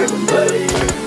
everybody.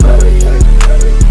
Hurry, hurry.